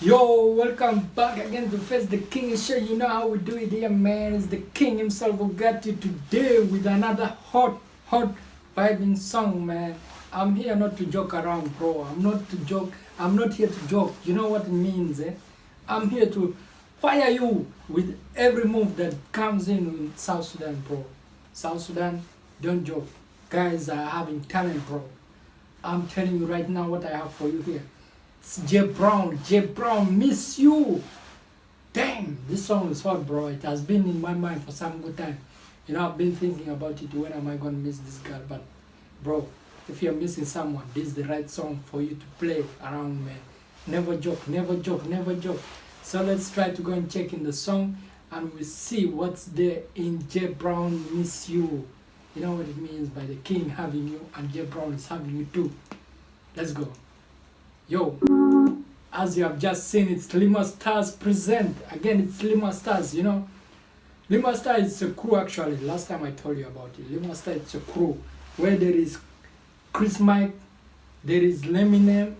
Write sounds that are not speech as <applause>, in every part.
Yo, welcome back again to Face the King Show. You know how we do it here, man. It's the King himself who got you today with another hot, hot, vibing song, man. I'm here not to joke around, bro. I'm not to joke. I'm not here to joke. You know what it means, eh? I'm here to fire you with every move that comes in South Sudan, bro. South Sudan, don't joke. Guys are having talent, bro. I'm telling you right now what I have for you here. J Brown. J Brown, miss you. Damn, this song is hot, bro. It has been in my mind for some good time. You know, I've been thinking about it. When am I gonna miss this girl? But, bro, if you're missing someone, this is the right song for you to play around, man. Never joke, never joke, never joke. So let's try to go and check in the song, and we see what's there in J Brown miss you. You know what it means by the king having you and J Brown is having you too. Let's go. Yo, as you have just seen, it's Lima Stars present. Again, it's Lima Stars, you know. Lima Stars is a crew actually. Last time I told you about it. Lima Stars is a crew where there is Chris Mike, there is Leminem.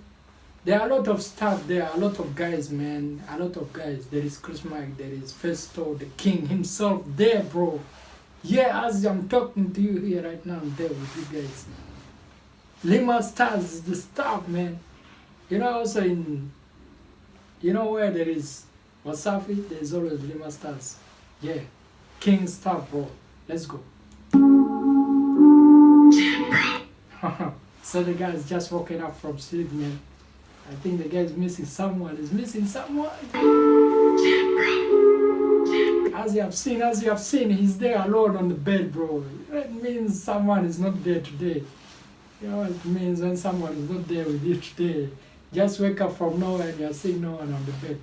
There are a lot of stuff there, are a lot of guys, man. A lot of guys. There is Chris Mike, there is Festo, the king himself there, bro. Yeah, as I'm talking to you here right now, I'm there with you guys. Lima Stars is the stuff, man. You know, also in, you know where there is Wasafi, there's always Lima Stars. Yeah, King Star, bro. Let's go. <laughs> so the guy's just woken up from sleep, man. I think the guy's missing someone. He's missing someone. As you have seen, as you have seen, he's there alone on the bed, bro. That means someone is not there today. You know it means when someone is not there with you today. Just wake up from nowhere and you're seeing no one on the bed.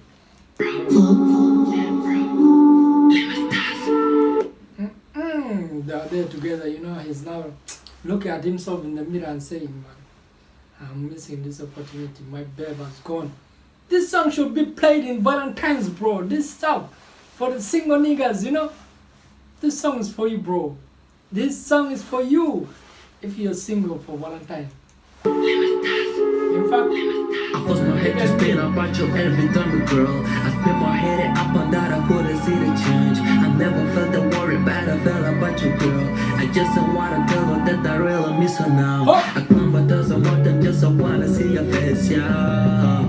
Mm-mm. They are there together, you know, he's now looking at himself in the mirror and saying, man, I'm missing this opportunity. My babe has gone. This song should be played in Valentine's, bro. This stuff for the single niggas, you know. This song is for you, bro. This song is for you if you're single for Valentine. I force my head to spin about your every dummy girl. I spin my head up and down, I couldn't see the change. I never felt the worry bad, I felt about you, girl. I just don't wanna tell her that I really miss her now. Oh. I come but doesn't want them, just I wanna see your face, yeah.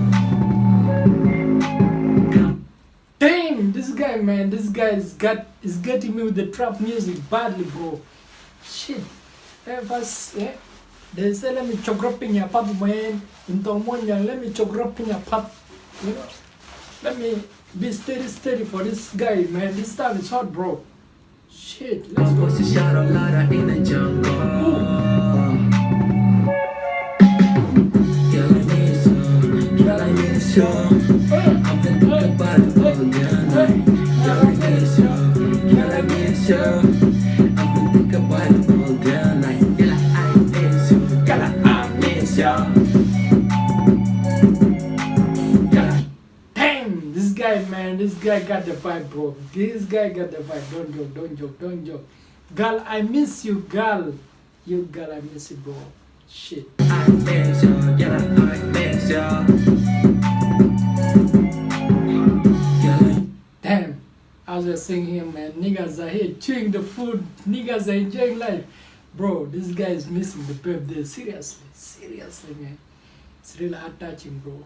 Damn, this guy, man, this guy is got is getting me with the trap music badly, bro. Shit. First, eh? They say let me chogrop in your pub, man. In Tomonia, let me chogrop in your pub. You know, let me be steady, steady for this guy, man. This time is hot, bro. Shit, let's go. Damn, this guy, man, this guy got the vibe, bro. This guy got the vibe. Don't joke, don't joke, don't joke. Girl, I miss you, girl. You girl, I miss you, bro. Shit. I miss you. Girl, I miss you. Girl, I Damn, as we're saying here, man, niggas are here chewing the food, niggas are enjoying life. Bro, this guy is missing the birthday. Seriously, seriously, man. It's really heart touching, bro.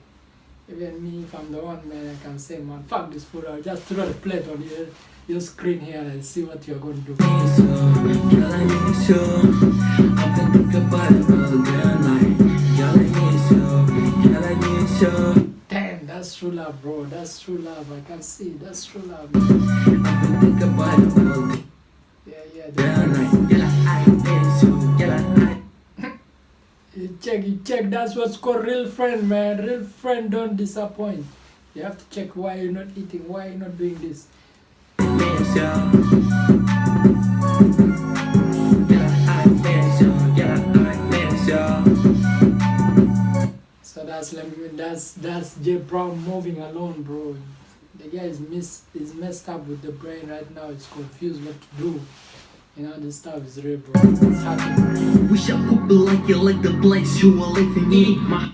Even me, if I'm the one, man, I can say, man, fuck this food. I'll just throw the plate on your, your screen here and see what you're going to do. Damn, that's true love, bro. That's true love. I can see. That's true love. You. Check, you check. That's what's called real friend, man. Real friend don't disappoint. You have to check why you're not eating, why you're not doing this. So that's that's that's J Brown moving alone, bro. The guy is miss is messed up with the brain right now. It's confused what to do. You know this stuff is real, bro. It's happening. Wish I could be like you, like the place you are living in.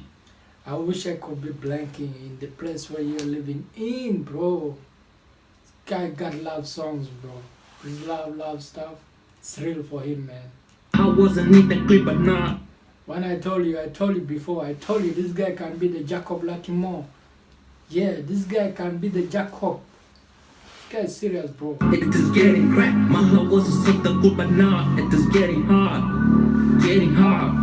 I wish I could be blanking in the place where you're living in, bro. This guy got love songs, bro. His love, love stuff. It's real for him, man. I wasn't in the clip, but not. When I told you, I told you before, I told you this guy can be the Jacob Latimore. Yeah, this guy can be the Jacob. This guy is serious, bro. It is getting cracked. My heart wasn't so the good, but now it is getting hard. Getting hard.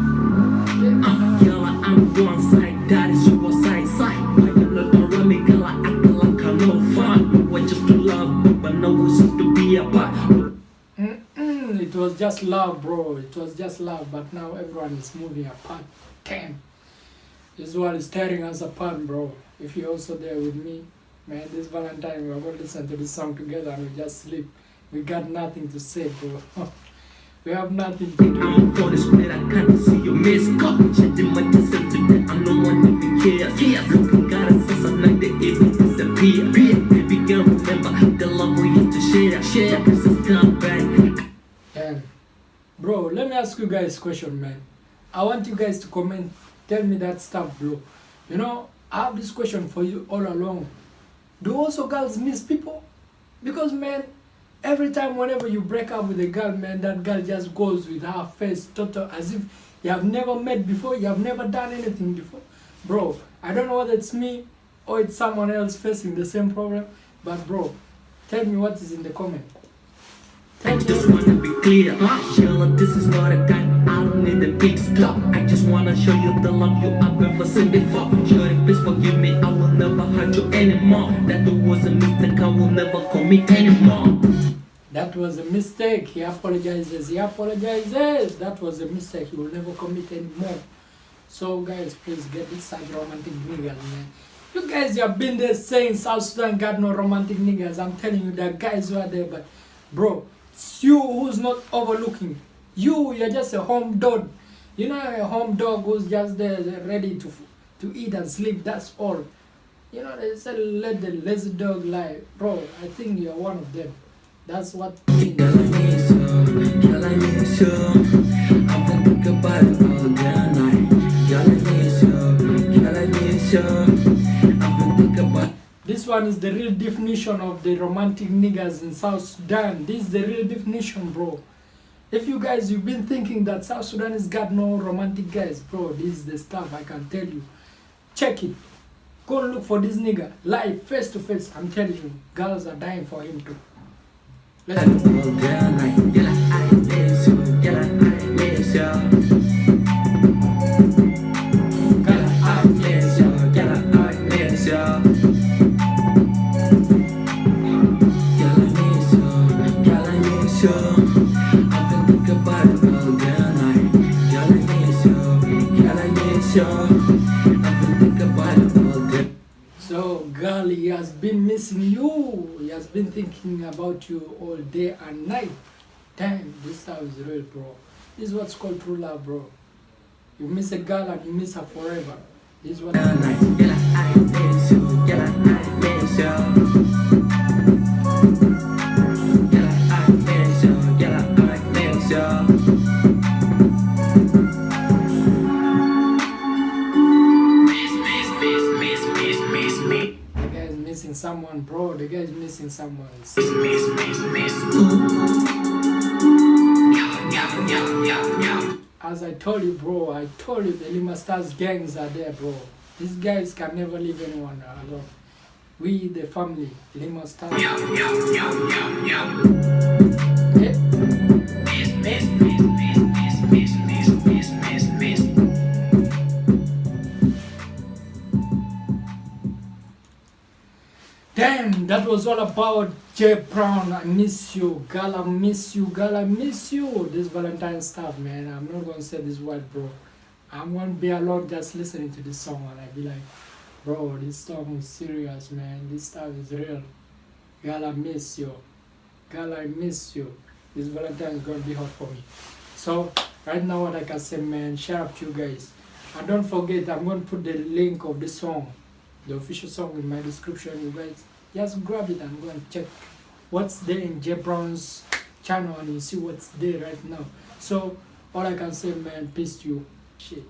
Uh, girl, I'm one side, that is your side side. Why you look around me, girl, I act like I'm no fun. We were just to love, but now it's just to be apart. Mm-mm, it was just love, bro. It was just love, but now everyone is moving apart. Damn. This world is tearing us apart, bro. If you're also there with me, man, this Valentine, we're going to listen to this song together and we just sleep. We got nothing to say, bro. <laughs> we have nothing to do. I'm for the square, I can't see your miss call. Chatting my myself today, I no one even cares. Cares. Looking God, it's just a night that even disappear. Baby girl, remember the love we used to share. Share, this is come back. And bro, let me ask you guys a question, man. I want you guys to comment, tell me that stuff, bro. You know, I have this question for you all along. Do also girls miss people? Because man, every time whenever you break up with a girl, man, that girl just goes with her face total as if you have never met before, you have never done anything before. Bro, I don't know whether it's me or it's someone else facing the same problem, but bro, tell me what is in the comment. Tell me just what- wanna be clear, Sheila, this is not a I don't need a big. I just wanna show you the love you have never seen before. Shorty, please forgive me, I will never hurt you anymore. That was a mistake, I will never commit anymore. That was a mistake. He apologizes. He apologizes. That was a mistake. He will never commit anymore. So, guys, please get this romantic niggas, man. You guys, have been there saying South Sudan got no romantic niggas. I'm telling you, are guys who are there, but bro, it's you who's not overlooking. You, you're just a home dog. You know, a home dog who's just there, ready to to eat and sleep. That's all. You know, they say let the lazy dog lie. Bro, I think you're one of them. That's what. Girl, I miss you, girl, I miss you. I've been thinking about it all day and night. Girl, I miss you, girl, I miss you. I've been thinking about This one is the real definition of the romantic niggas in South Sudan. This is the real definition, bro. If you guys you've been thinking that South Sudan has got no romantic guys, bro, this is the stuff I can tell you. Check it. Go and look for this nigga live, face to face. I'm telling you, girls are dying for him too. Let's go. So, girl, he has been missing you. He has been thinking about you all day and night. Damn, this stuff is real, bro. This is what's called true love, bro. You miss a girl and you miss her forever. This is what. Someone, bro. The guy is missing someone. Miss, miss, miss, miss. As I told you, bro, I told you the Lima Stars gangs are there, bro. These guys can never leave anyone alone. We, the family, Lima Stars. That was all about Jay Brown. I miss you, girl. I miss you, girl. I miss you. This Valentine stuff, man. I'm not gonna say this word, bro. I'm gonna be alone just listening to this song and I be like, bro, this song is serious, man. This stuff is real. Girl, I miss you. Girl, I miss you. This Valentine is gonna be hot for me. So right now, what I can say, man, shout out to you guys. And don't forget, I'm gonna put the link of the song the official song in my description. You guys just grab it and go and check what's there in Jay Brown's channel and you see what's there right now. So all I can say, man, peace to you. Shit.